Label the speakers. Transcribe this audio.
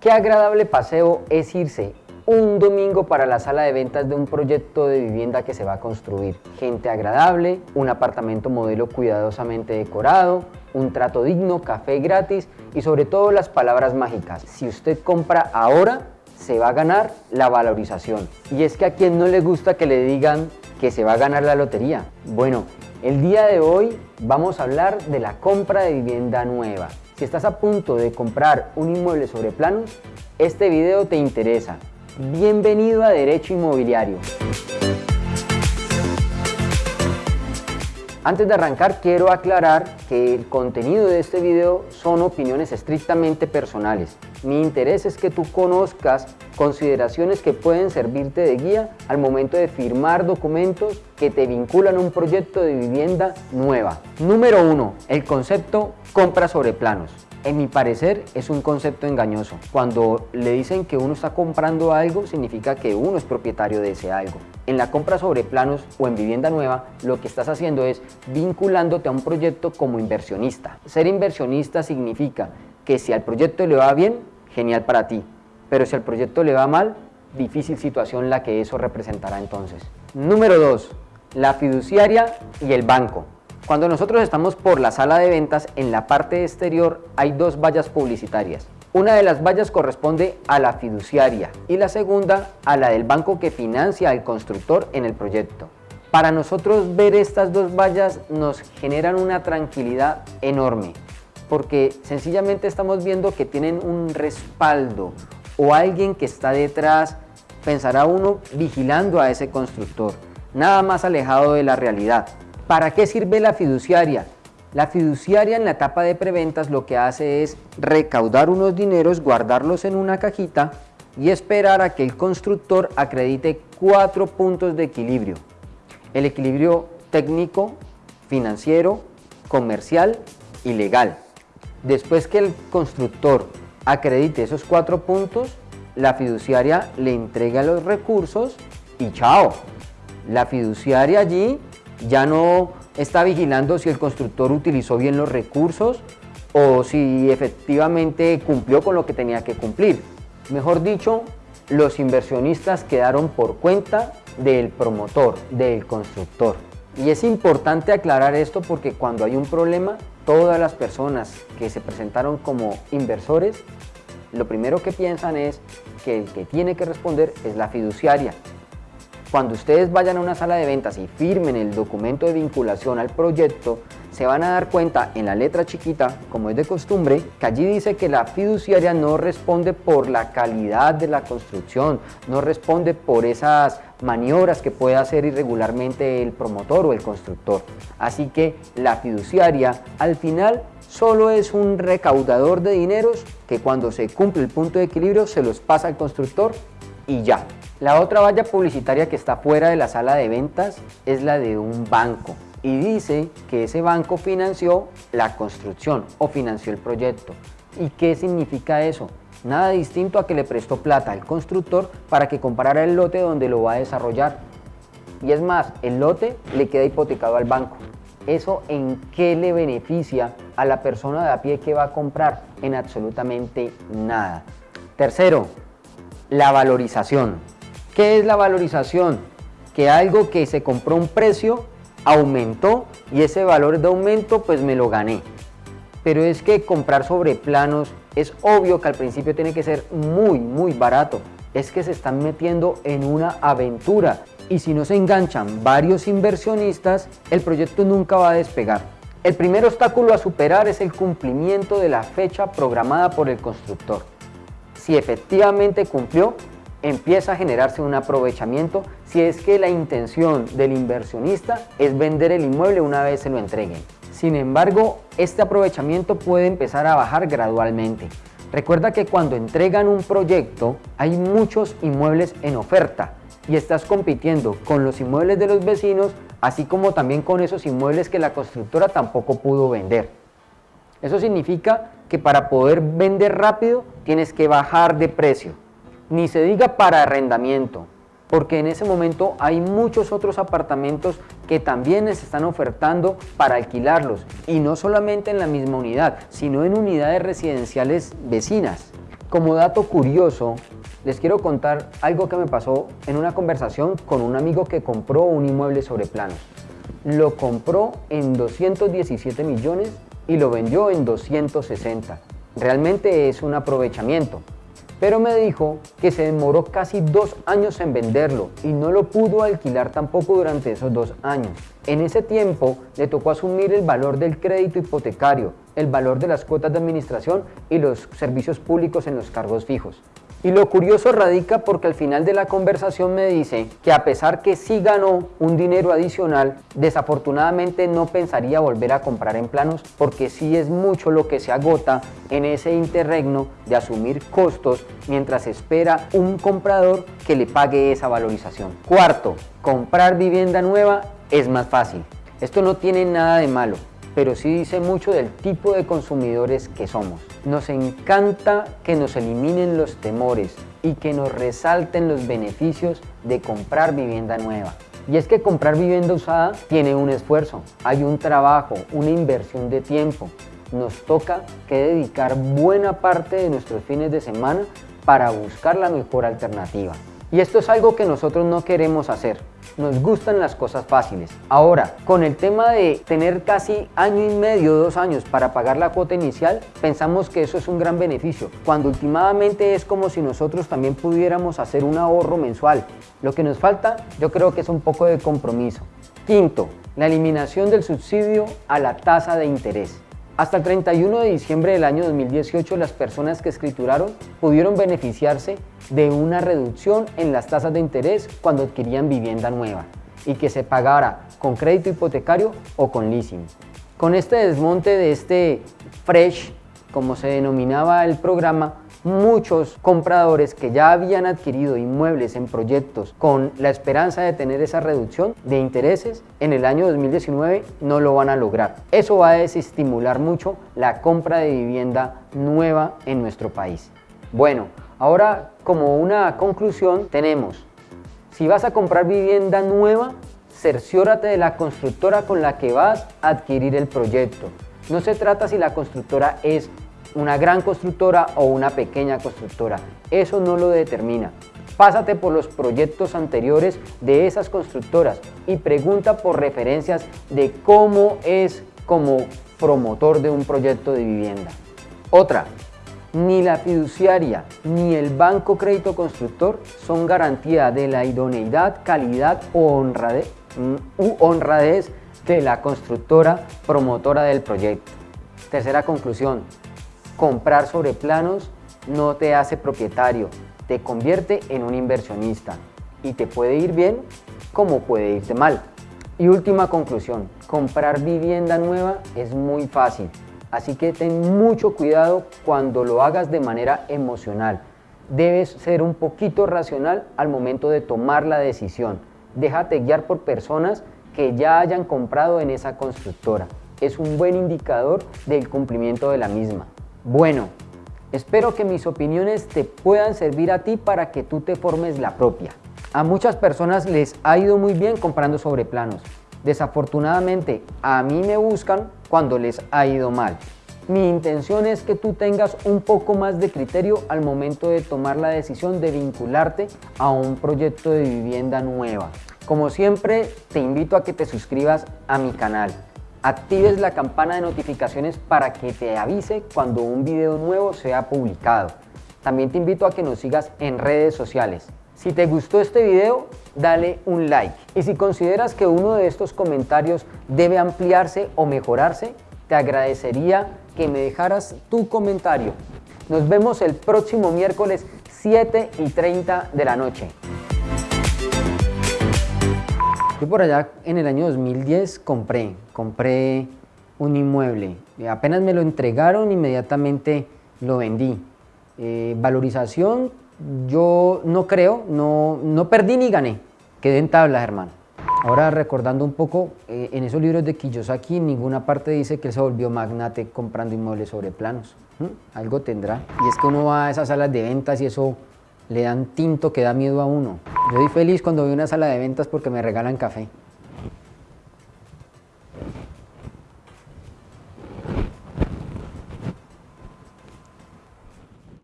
Speaker 1: Qué agradable paseo es irse un domingo para la sala de ventas de un proyecto de vivienda que se va a construir. Gente agradable, un apartamento modelo cuidadosamente decorado, un trato digno, café gratis y sobre todo las palabras mágicas. Si usted compra ahora, se va a ganar la valorización. Y es que a quien no le gusta que le digan que se va a ganar la lotería. Bueno, el día de hoy vamos a hablar de la compra de vivienda nueva. Si estás a punto de comprar un inmueble sobre planos, este video te interesa. Bienvenido a Derecho Inmobiliario. Antes de arrancar quiero aclarar que el contenido de este video son opiniones estrictamente personales. Mi interés es que tú conozcas consideraciones que pueden servirte de guía al momento de firmar documentos que te vinculan a un proyecto de vivienda nueva. Número 1. El concepto compra sobre planos. En mi parecer es un concepto engañoso. Cuando le dicen que uno está comprando algo, significa que uno es propietario de ese algo. En la compra sobre planos o en vivienda nueva, lo que estás haciendo es vinculándote a un proyecto como inversionista. Ser inversionista significa que si al proyecto le va bien, genial para ti. Pero si al proyecto le va mal, difícil situación la que eso representará entonces. Número 2. La fiduciaria y el banco. Cuando nosotros estamos por la sala de ventas, en la parte exterior hay dos vallas publicitarias. Una de las vallas corresponde a la fiduciaria y la segunda a la del banco que financia al constructor en el proyecto. Para nosotros ver estas dos vallas nos generan una tranquilidad enorme porque sencillamente estamos viendo que tienen un respaldo o alguien que está detrás, pensará uno vigilando a ese constructor, nada más alejado de la realidad. ¿Para qué sirve la fiduciaria? La fiduciaria en la etapa de preventas lo que hace es recaudar unos dineros, guardarlos en una cajita y esperar a que el constructor acredite cuatro puntos de equilibrio. El equilibrio técnico, financiero, comercial y legal. Después que el constructor acredite esos cuatro puntos, la fiduciaria le entrega los recursos y chao. La fiduciaria allí ya no está vigilando si el constructor utilizó bien los recursos o si efectivamente cumplió con lo que tenía que cumplir. Mejor dicho, los inversionistas quedaron por cuenta del promotor, del constructor. Y es importante aclarar esto porque cuando hay un problema, todas las personas que se presentaron como inversores, lo primero que piensan es que el que tiene que responder es la fiduciaria, cuando ustedes vayan a una sala de ventas y firmen el documento de vinculación al proyecto, se van a dar cuenta en la letra chiquita, como es de costumbre, que allí dice que la fiduciaria no responde por la calidad de la construcción, no responde por esas maniobras que puede hacer irregularmente el promotor o el constructor. Así que la fiduciaria al final solo es un recaudador de dineros que cuando se cumple el punto de equilibrio se los pasa al constructor y ya. La otra valla publicitaria que está fuera de la sala de ventas es la de un banco y dice que ese banco financió la construcción o financió el proyecto. ¿Y qué significa eso? Nada distinto a que le prestó plata al constructor para que comprara el lote donde lo va a desarrollar. Y es más, el lote le queda hipotecado al banco. ¿Eso en qué le beneficia a la persona de a pie que va a comprar? En absolutamente nada. Tercero, la valorización. ¿Qué es la valorización? Que algo que se compró un precio aumentó y ese valor de aumento pues me lo gané. Pero es que comprar sobre planos es obvio que al principio tiene que ser muy muy barato. Es que se están metiendo en una aventura y si no se enganchan varios inversionistas, el proyecto nunca va a despegar. El primer obstáculo a superar es el cumplimiento de la fecha programada por el constructor. Si efectivamente cumplió, empieza a generarse un aprovechamiento si es que la intención del inversionista es vender el inmueble una vez se lo entreguen. Sin embargo, este aprovechamiento puede empezar a bajar gradualmente. Recuerda que cuando entregan un proyecto hay muchos inmuebles en oferta y estás compitiendo con los inmuebles de los vecinos así como también con esos inmuebles que la constructora tampoco pudo vender. Eso significa que para poder vender rápido tienes que bajar de precio ni se diga para arrendamiento, porque en ese momento hay muchos otros apartamentos que también se están ofertando para alquilarlos y no solamente en la misma unidad, sino en unidades residenciales vecinas. Como dato curioso, les quiero contar algo que me pasó en una conversación con un amigo que compró un inmueble sobre planos. Lo compró en 217 millones y lo vendió en 260. Realmente es un aprovechamiento pero me dijo que se demoró casi dos años en venderlo y no lo pudo alquilar tampoco durante esos dos años. En ese tiempo le tocó asumir el valor del crédito hipotecario, el valor de las cuotas de administración y los servicios públicos en los cargos fijos. Y lo curioso radica porque al final de la conversación me dice que a pesar que sí ganó un dinero adicional, desafortunadamente no pensaría volver a comprar en planos porque sí es mucho lo que se agota en ese interregno de asumir costos mientras espera un comprador que le pague esa valorización. Cuarto, comprar vivienda nueva es más fácil. Esto no tiene nada de malo pero sí dice mucho del tipo de consumidores que somos. Nos encanta que nos eliminen los temores y que nos resalten los beneficios de comprar vivienda nueva. Y es que comprar vivienda usada tiene un esfuerzo, hay un trabajo, una inversión de tiempo. Nos toca que dedicar buena parte de nuestros fines de semana para buscar la mejor alternativa. Y esto es algo que nosotros no queremos hacer. Nos gustan las cosas fáciles. Ahora, con el tema de tener casi año y medio, dos años para pagar la cuota inicial, pensamos que eso es un gran beneficio, cuando últimamente es como si nosotros también pudiéramos hacer un ahorro mensual. Lo que nos falta, yo creo que es un poco de compromiso. Quinto, la eliminación del subsidio a la tasa de interés. Hasta el 31 de diciembre del año 2018 las personas que escrituraron pudieron beneficiarse de una reducción en las tasas de interés cuando adquirían vivienda nueva y que se pagara con crédito hipotecario o con leasing. Con este desmonte de este fresh, como se denominaba el programa, muchos compradores que ya habían adquirido inmuebles en proyectos con la esperanza de tener esa reducción de intereses en el año 2019 no lo van a lograr. Eso va a desestimular mucho la compra de vivienda nueva en nuestro país. Bueno, ahora como una conclusión tenemos, si vas a comprar vivienda nueva, cerciórate de la constructora con la que vas a adquirir el proyecto. No se trata si la constructora es una gran constructora o una pequeña constructora. Eso no lo determina. Pásate por los proyectos anteriores de esas constructoras y pregunta por referencias de cómo es como promotor de un proyecto de vivienda. Otra, ni la fiduciaria ni el banco crédito constructor son garantía de la idoneidad, calidad o honradez, mm, u honradez de la constructora promotora del proyecto. Tercera conclusión, comprar sobre planos no te hace propietario, te convierte en un inversionista y te puede ir bien como puede irte mal. Y última conclusión, comprar vivienda nueva es muy fácil, así que ten mucho cuidado cuando lo hagas de manera emocional. Debes ser un poquito racional al momento de tomar la decisión. Déjate guiar por personas que ya hayan comprado en esa constructora. Es un buen indicador del cumplimiento de la misma. Bueno, espero que mis opiniones te puedan servir a ti para que tú te formes la propia. A muchas personas les ha ido muy bien comprando sobre planos. Desafortunadamente, a mí me buscan cuando les ha ido mal. Mi intención es que tú tengas un poco más de criterio al momento de tomar la decisión de vincularte a un proyecto de vivienda nueva. Como siempre, te invito a que te suscribas a mi canal actives la campana de notificaciones para que te avise cuando un video nuevo sea publicado. También te invito a que nos sigas en redes sociales. Si te gustó este video, dale un like. Y si consideras que uno de estos comentarios debe ampliarse o mejorarse, te agradecería que me dejaras tu comentario. Nos vemos el próximo miércoles 7 y 30 de la noche. Yo por allá en el año 2010 compré, compré un inmueble. Apenas me lo entregaron, inmediatamente lo vendí. Eh, valorización, yo no creo, no, no perdí ni gané. Quedé en tablas, hermano. Ahora recordando un poco, eh, en esos libros de Kiyosaki ninguna parte dice que él se volvió magnate comprando inmuebles sobre planos. Algo tendrá. Y es que uno va a esas salas de ventas y eso le dan tinto que da miedo a uno. Yo soy feliz cuando voy a una sala de ventas porque me regalan café.